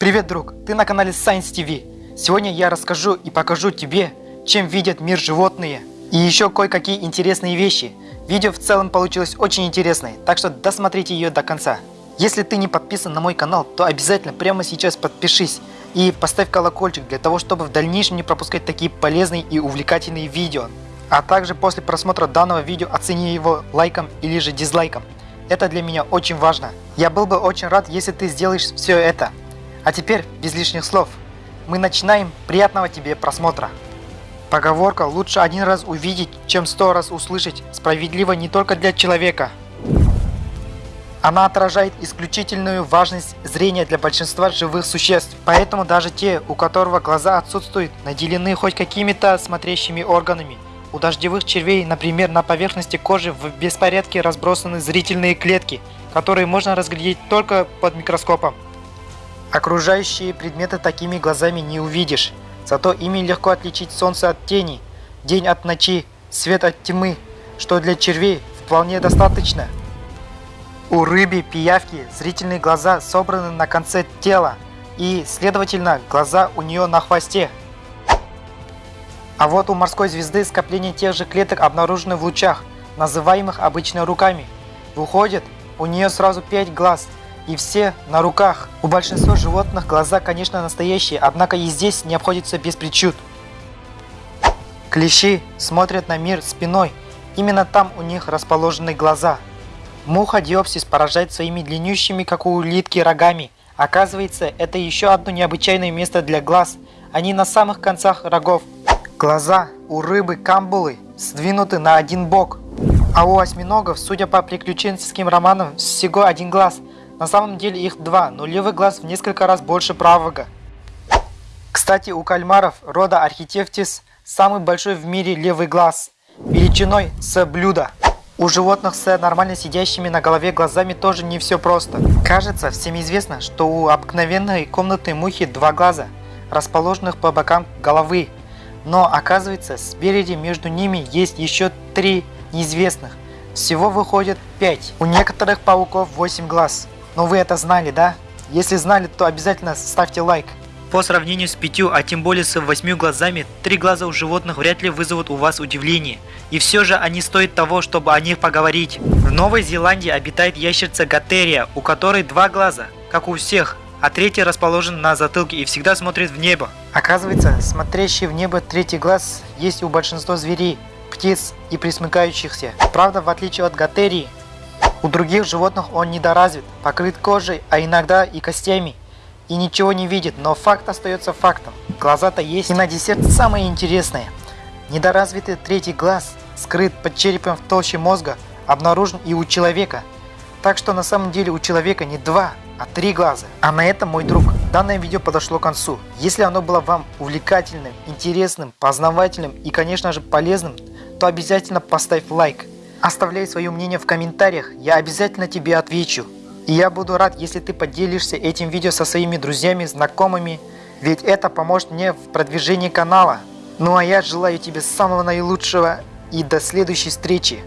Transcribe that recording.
Привет, друг! Ты на канале Science TV. Сегодня я расскажу и покажу тебе, чем видят мир животные. И еще кое-какие интересные вещи. Видео в целом получилось очень интересное, так что досмотрите ее до конца. Если ты не подписан на мой канал, то обязательно прямо сейчас подпишись и поставь колокольчик для того, чтобы в дальнейшем не пропускать такие полезные и увлекательные видео. А также после просмотра данного видео оцени его лайком или же дизлайком. Это для меня очень важно. Я был бы очень рад, если ты сделаешь все это. А теперь, без лишних слов, мы начинаем. Приятного тебе просмотра. Поговорка «лучше один раз увидеть, чем сто раз услышать» справедлива не только для человека. Она отражает исключительную важность зрения для большинства живых существ, поэтому даже те, у которого глаза отсутствуют, наделены хоть какими-то смотрящими органами – у дождевых червей, например, на поверхности кожи в беспорядке разбросаны зрительные клетки, которые можно разглядеть только под микроскопом. Окружающие предметы такими глазами не увидишь, зато ими легко отличить солнце от тени, день от ночи, свет от тьмы, что для червей вполне достаточно. У рыбы пиявки зрительные глаза собраны на конце тела, и, следовательно, глаза у нее на хвосте. А вот у морской звезды скопление тех же клеток обнаружены в лучах, называемых обычно руками. Выходит, у нее сразу 5 глаз, и все на руках. У большинства животных глаза, конечно, настоящие, однако и здесь не обходится без причуд. Клещи смотрят на мир спиной, именно там у них расположены глаза. Муха диопсис поражает своими длиннющими, как у улитки, рогами. Оказывается, это еще одно необычайное место для глаз. Они на самых концах рогов. Глаза у рыбы камбулы сдвинуты на один бок, а у осьминогов, судя по приключенческим романам, всего один глаз. На самом деле их два, но левый глаз в несколько раз больше правого. Кстати, у кальмаров рода Архитевтис самый большой в мире левый глаз, величиной с блюда. У животных с нормально сидящими на голове глазами тоже не все просто. Кажется, всем известно, что у обыкновенной комнатной мухи два глаза, расположенных по бокам головы, но оказывается, спереди между ними есть еще три неизвестных. Всего выходит 5. У некоторых пауков 8 глаз. Но вы это знали, да? Если знали, то обязательно ставьте лайк. По сравнению с пятью, а тем более с восьмью глазами, три глаза у животных вряд ли вызовут у вас удивление. И все же они стоят того, чтобы о них поговорить. В Новой Зеландии обитает ящерца Гатерия, у которой два глаза, как у всех, а третий расположен на затылке и всегда смотрит в небо. Оказывается, смотрящий в небо третий глаз есть у большинства зверей, птиц и присмыкающихся. Правда, в отличие от готерии, у других животных он недоразвит, покрыт кожей, а иногда и костями. И ничего не видит, но факт остается фактом. Глаза-то есть. И на десерт самое интересное. Недоразвитый третий глаз, скрыт под черепом в толще мозга, обнаружен и у человека. Так что на самом деле у человека не два, а три глаза. А на этом, мой друг, данное видео подошло к концу. Если оно было вам увлекательным, интересным, познавательным и, конечно же, полезным, то обязательно поставь лайк. Оставляй свое мнение в комментариях, я обязательно тебе отвечу. И я буду рад, если ты поделишься этим видео со своими друзьями, знакомыми, ведь это поможет мне в продвижении канала. Ну а я желаю тебе самого наилучшего и до следующей встречи.